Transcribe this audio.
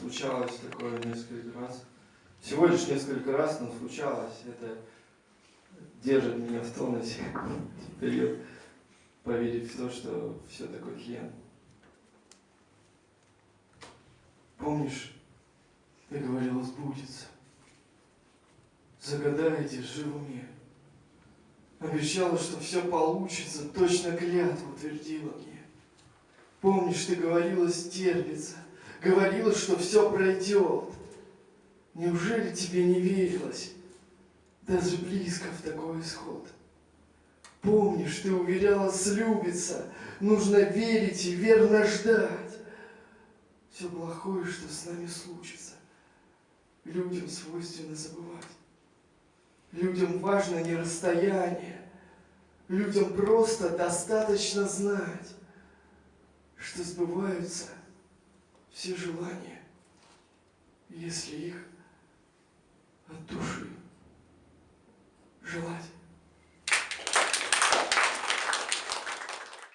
случалось такое несколько раз. Всего лишь несколько раз, но случалось. Это держит меня в тонусе период поверить в то, что все такое хрен. Помнишь, ты говорила, сбудется. Загадаете, живу мне. Обещала, что все получится, точно клятву твердила мне. Помнишь, ты говорила, стерпится, говорила, что все пройдет. Неужели тебе не верилось, даже близко в такой исход? Помнишь, ты уверяла, слюбится, нужно верить и верно ждать. Все плохое, что с нами случится, людям свойственно забывать. Людям важно не расстояние, людям просто достаточно знать, что сбываются все желания, если их от души желать.